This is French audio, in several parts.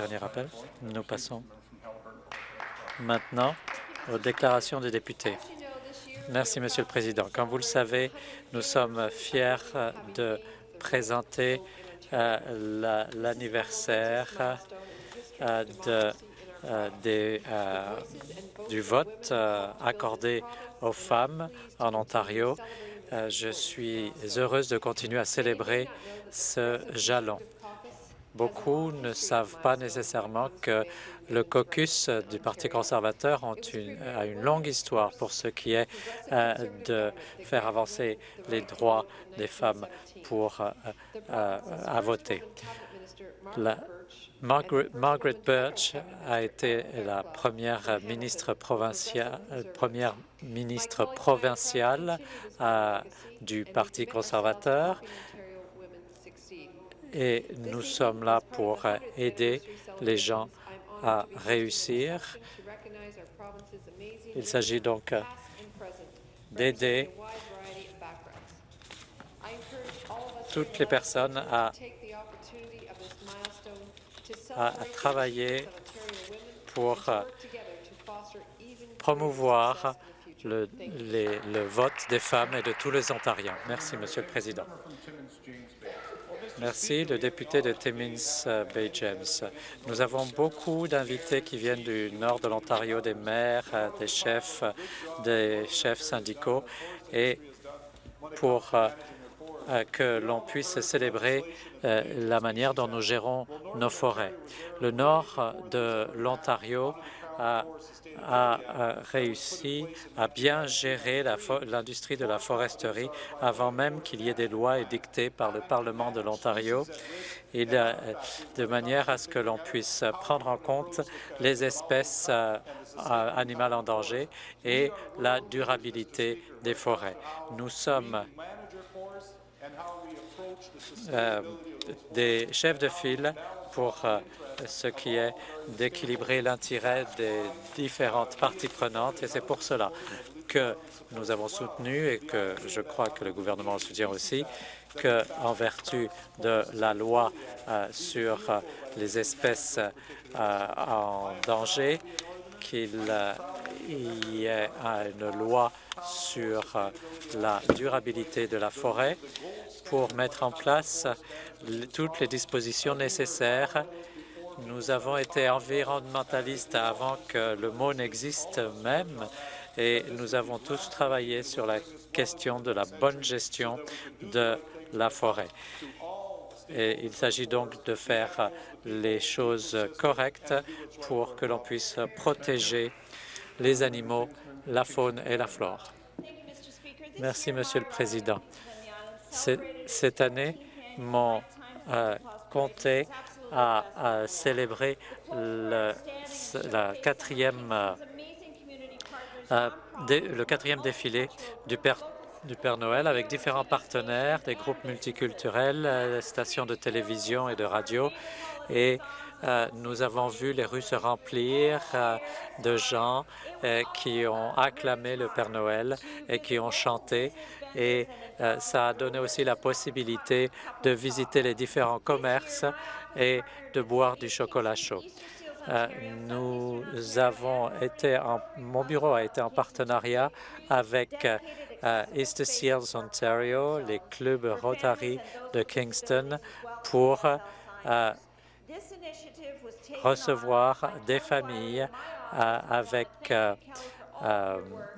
Dernier rappel. Nous passons maintenant aux déclarations des députés. Merci, Monsieur le Président. Comme vous le savez, nous sommes fiers de présenter euh, l'anniversaire euh, euh, du vote accordé aux femmes en Ontario. je suis heureuse de continuer à célébrer ce jalon. Beaucoup ne savent pas nécessairement que le caucus du Parti conservateur a une longue histoire pour ce qui est euh, de faire avancer les droits des femmes pour euh, euh, à voter. Margaret, Birch a été la première ministre provinciale, première ministre provinciale du Parti conservateur et nous sommes là pour aider les gens à réussir. Il s'agit donc d'aider toutes les personnes à, travailler pour promouvoir le, le vote des femmes et de tous les Ontariens. Merci, Monsieur le Président. Merci. Le député de Timmins euh, Bay James. Nous avons beaucoup d'invités qui viennent du nord de l'Ontario, des maires, euh, des chefs, des chefs syndicaux, et pour euh, que l'on puisse célébrer la manière dont nous gérons nos forêts. Le nord de l'Ontario a, réussi à bien gérer l'industrie de la foresterie avant même qu'il y ait des lois édictées par le Parlement de l'Ontario, de manière à ce que l'on puisse prendre en compte les espèces euh, animales en danger et la durabilité des forêts. Nous sommes euh, des chefs de file pour euh, ce qui est d'équilibrer l'intérêt des différentes parties prenantes. Et c'est pour cela que nous avons soutenu et que je crois que le gouvernement soutient aussi qu'en vertu de la loi euh, sur euh, les espèces en danger, qu'il y ait une loi sur la durabilité de la forêt pour mettre en place toutes les dispositions nécessaires nous avons été environnementalistes avant que le mot n'existe même et nous avons tous travaillé sur la question de la bonne gestion de la forêt. Et il s'agit donc de faire les choses correctes pour que l'on puisse protéger les animaux, la faune et la flore. Merci, Monsieur le Président. Cette année, mon euh, comté à, célébrer le, euh, euh, quatrième défilé du Père, Noël avec différents partenaires, des groupes multiculturels, euh, stations de télévision et de radio. Et nous avons vu les rues se remplir de gens qui ont acclamé le Père Noël et qui ont chanté et ça a donné aussi la possibilité de visiter les différents commerces et de boire du chocolat chaud. Euh, nous avons été en, mon bureau a été en partenariat avec euh, East Seals Ontario, les clubs Rotary de Kingston pour euh, recevoir des familles avec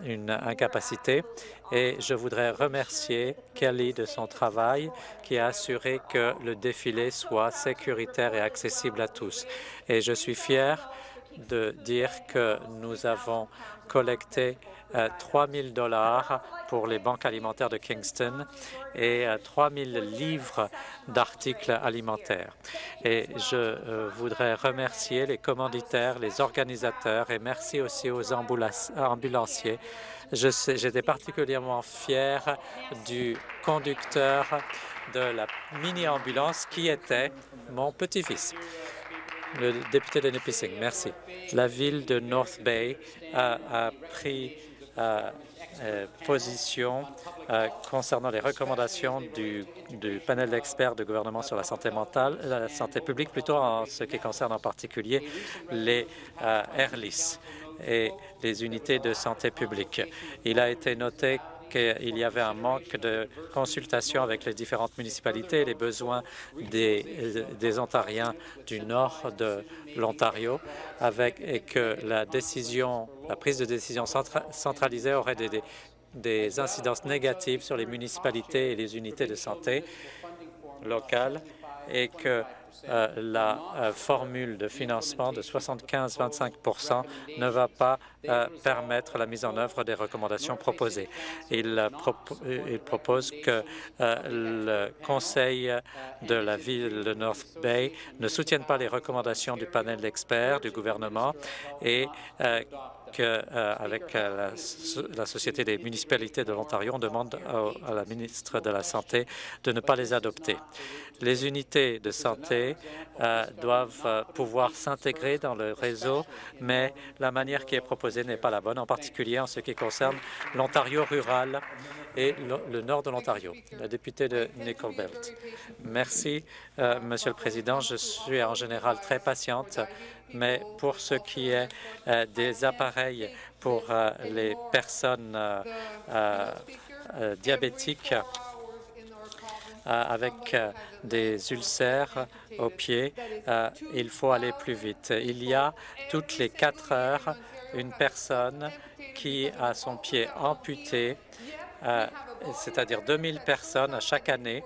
une incapacité et je voudrais remercier Kelly de son travail qui a assuré que le défilé soit sécuritaire et accessible à tous. Et je suis fier de dire que nous avons collecté 3 000 dollars pour les banques alimentaires de Kingston et 3 000 livres d'articles alimentaires. Et je euh, voudrais remercier les commanditaires, les organisateurs et merci aussi aux ambulanciers J'étais particulièrement fier du conducteur de la mini-ambulance qui était mon petit-fils, le député de Nipissing. Merci. La ville de North Bay a, pris position concernant les recommandations du, panel d'experts du gouvernement sur la santé mentale, la santé publique, plutôt en ce qui concerne en particulier les AirLIS et les unités de santé publique. Il a été noté qu'il y avait un manque de consultation avec les différentes municipalités et les besoins des, des Ontariens du nord de l'Ontario, et que la décision, la prise de décision centralisée aurait des, des incidences négatives sur les municipalités et les unités de santé locales et que euh, la euh, formule de financement de 75-25% ne va pas euh, permettre la mise en œuvre des recommandations proposées. Il, il propose que le Conseil de la ville de North Bay ne soutienne pas les recommandations du panel d'experts du gouvernement et qu'avec la, la, Société des municipalités de l'Ontario, on demande à la ministre de la Santé de ne pas les adopter. Les unités de santé euh, doivent euh, pouvoir s'intégrer dans le réseau, mais la manière qui est proposée n'est pas la bonne, en particulier en ce qui concerne l'Ontario rural et le, nord de l'Ontario. La députée de Nickel Belt. Merci, euh, Monsieur le Président. Je suis en général très patiente, mais pour ce qui est euh, des appareils pour euh, les personnes euh, diabétiques, avec des ulcères au pied, il faut aller plus vite. Il y a toutes les quatre heures une personne qui a son pied amputé, c'est-à-dire 2000 personnes chaque année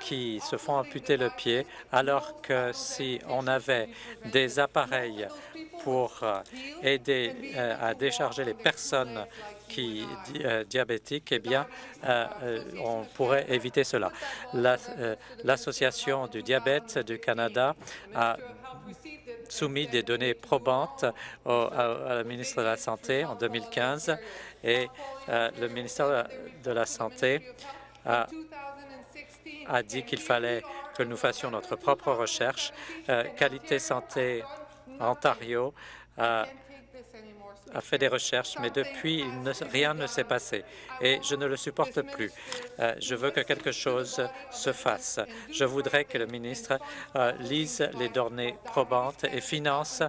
qui se font amputer le pied, alors que si on avait des appareils pour aider à décharger les personnes qui euh, diabétiques, eh bien, euh, euh, on pourrait éviter cela. L'Association du diabète du Canada a soumis des données probantes à, la ministre de la Santé en 2015 et le ministère de la Santé a, a dit qu'il fallait que nous fassions notre propre recherche. Qualité Santé Ontario a fait des recherches, mais depuis, rien ne s'est passé et je ne le supporte plus. Euh, je veux que quelque chose se fasse. Je voudrais que le ministre euh, lise les données probantes et finance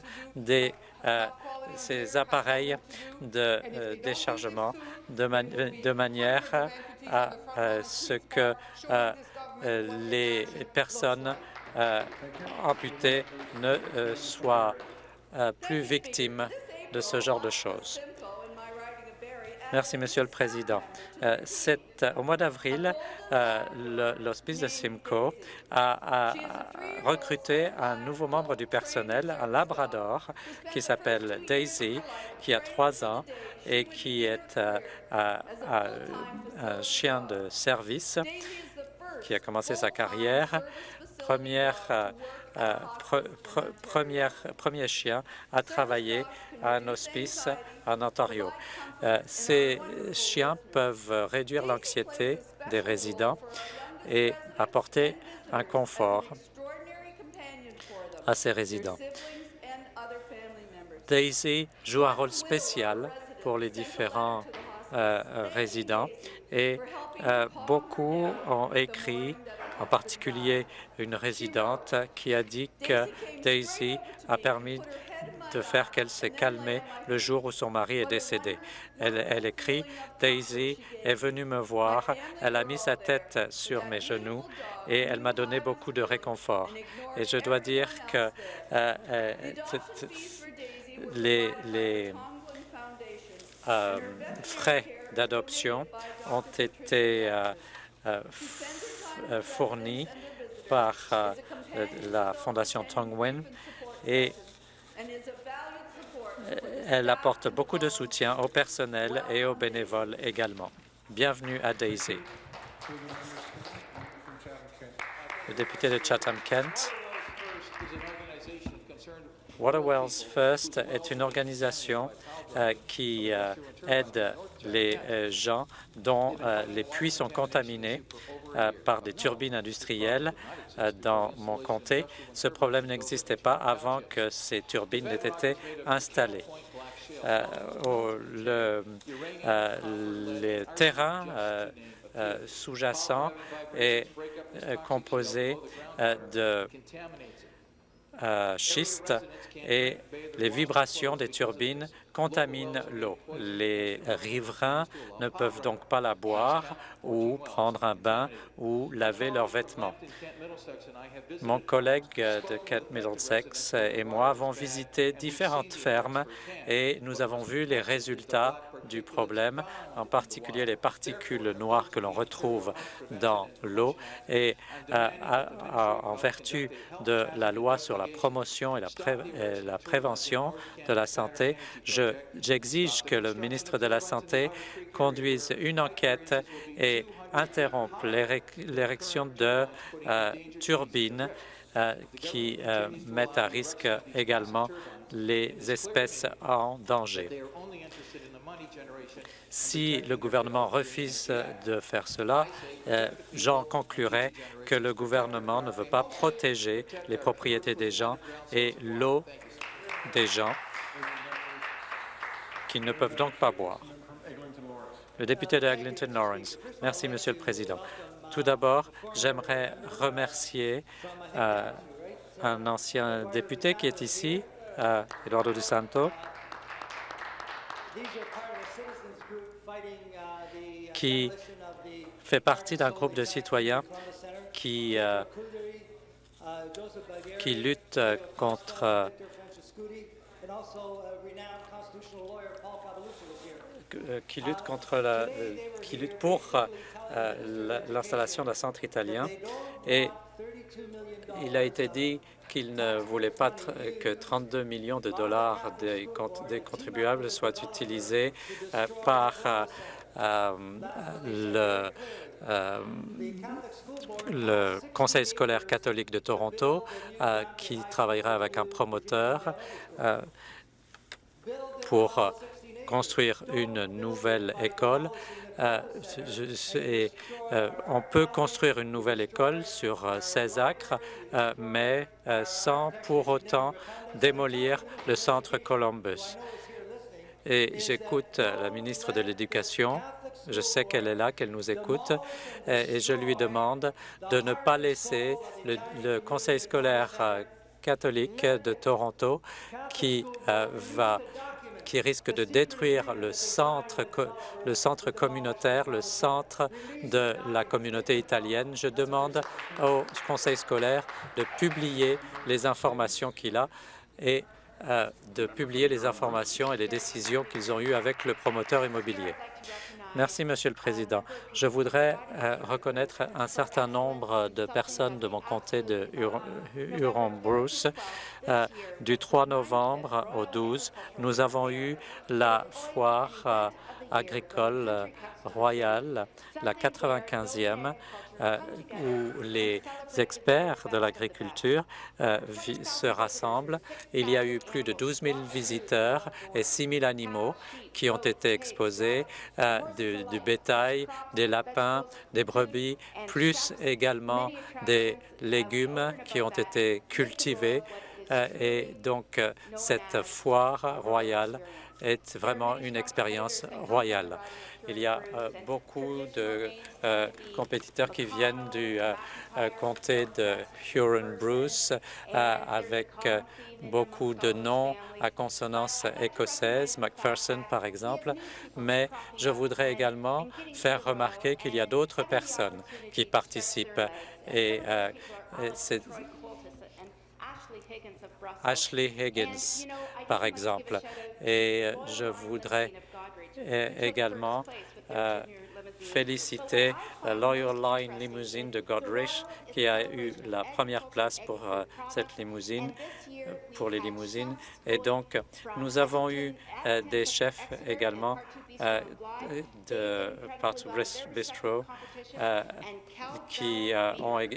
euh, ces appareils de déchargement de, manière à ce que les personnes amputées ne soient plus victimes de ce genre de choses. Merci, Monsieur le Président. Euh, au mois d'avril, euh, l'Hospice de Simcoe a, recruté un nouveau membre du personnel, un labrador, qui s'appelle Daisy, qui a trois ans et qui est euh, un chien de service qui a commencé sa carrière. Première euh, premier chien à travailler à un hospice en Ontario. Euh, ces chiens peuvent réduire l'anxiété des résidents et apporter un confort à ces résidents. Daisy joue un rôle spécial pour les différents euh, résidents et beaucoup ont écrit en particulier une résidente qui a dit que Daisy a permis de faire qu'elle s'est calmée le jour où son mari est décédé. Elle, écrit « Daisy est venue me voir, elle a mis sa tête sur mes genoux et elle m'a donné beaucoup de réconfort. » Et je dois dire que euh, euh, les, euh, frais d'adoption ont été euh, fournie par euh, la Fondation Tongwen et elle apporte beaucoup de soutien au personnel et aux bénévoles également. Bienvenue à Daisy. Le député de Chatham-Kent. Waterwells First est une organisation euh, qui aide les gens dont les puits sont contaminés euh, par des turbines industrielles euh, dans mon comté. Ce problème n'existait pas avant que ces turbines aient été installées. le terrain sous-jacent est composé de schiste et les vibrations des turbines contaminent l'eau. Les riverains ne peuvent donc pas la boire ou prendre un bain ou laver leurs vêtements. Mon collègue de Kent Middlesex et moi avons visité différentes fermes et nous avons vu les résultats du problème, en particulier les particules noires que l'on retrouve dans l'eau. Et euh, en vertu de la loi sur la promotion et la, la prévention de la santé, j'exige que le ministre de la Santé conduise une enquête et interrompe l'érection de euh, turbines euh, qui mettent à risque également les espèces en danger. Si le gouvernement refuse de faire cela, euh, j'en conclurai que le gouvernement ne veut pas protéger les propriétés des gens et l'eau des gens qui ne peuvent donc pas boire. Le député de Eglinton Lawrence. Merci, Monsieur le Président. Tout d'abord, j'aimerais remercier euh, un ancien député qui est ici, euh, Eduardo Di Santo, qui fait partie d'un groupe de citoyens qui, euh, qui lutte contre euh, qui lutte contre la, qui lutte pour euh, l'installation d'un centre italien. Et il a été dit qu'il ne voulait pas que 32 millions de dollars des, contribuables soient utilisés par euh, le, euh, le Conseil scolaire catholique de Toronto euh, qui travaillera avec un promoteur pour construire une nouvelle école. On peut construire une nouvelle école sur 16 acres, mais sans pour autant démolir le centre Columbus. Et j'écoute la ministre de l'Éducation. Je sais qu'elle est là, qu'elle nous écoute, et je lui demande de ne pas laisser le, conseil scolaire euh, catholique de Toronto qui euh, va qui risque de détruire le centre, communautaire, le centre de la communauté italienne. Je demande au conseil scolaire de publier les informations qu'il a et de publier les informations et les décisions qu'ils ont eues avec le promoteur immobilier. Merci, Monsieur le Président. Je voudrais euh, reconnaître un certain nombre de personnes de mon comté de Huron-Bruce. Euh, du 3 novembre au 12, nous avons eu la foire agricole royale, la 95e, euh, où les experts de l'agriculture euh, se rassemblent. Il y a eu plus de 12 000 visiteurs et 6 000 animaux qui ont été exposés, euh, du, bétail, des lapins, des brebis, plus également des légumes qui ont été cultivés. et donc, cette foire royale est vraiment une expérience royale. Il y a euh, beaucoup de euh, compétiteurs qui viennent du euh, comté de Huron-Bruce avec beaucoup de noms à consonance écossaise, Macpherson par exemple, mais je voudrais également faire remarquer qu'il y a d'autres personnes qui participent et, c'est Ashley Higgins, par exemple. Et je voudrais également euh, féliciter la Loyal Line Limousine de Godrich qui a eu la première place pour euh, cette limousine, pour les limousines. Et donc, nous avons eu euh, des chefs également de Parts Bistro qui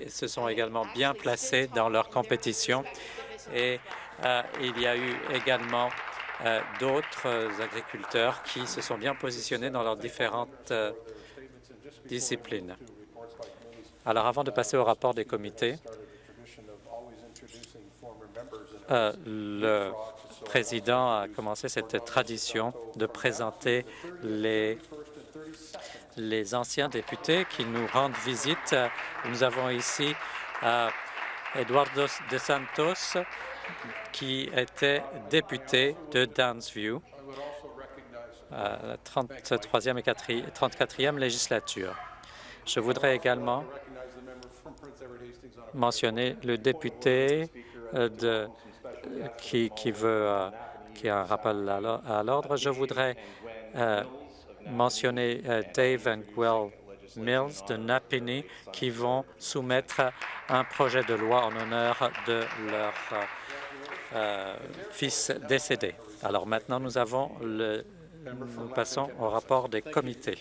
se sont également bien placés dans leur compétition. Et il y a eu également euh, d'autres agriculteurs qui se sont bien positionnés dans leurs différentes euh, disciplines. Alors, avant de passer au rapport des comités, euh, le président a commencé cette tradition de présenter les, les anciens députés qui nous rendent visite. Nous avons ici euh, Eduardo de Santos, qui était député de Downsview à la 33e et 34e législature. Je voudrais également mentionner le député euh, de, qui, qui, veut euh, qui a un rappel à l'ordre. Je voudrais euh, mentionner Dave and Gwell Mills de Napini qui vont soumettre un projet de loi en honneur de leur fils décédé. Alors maintenant, nous nous passons au rapport des comités.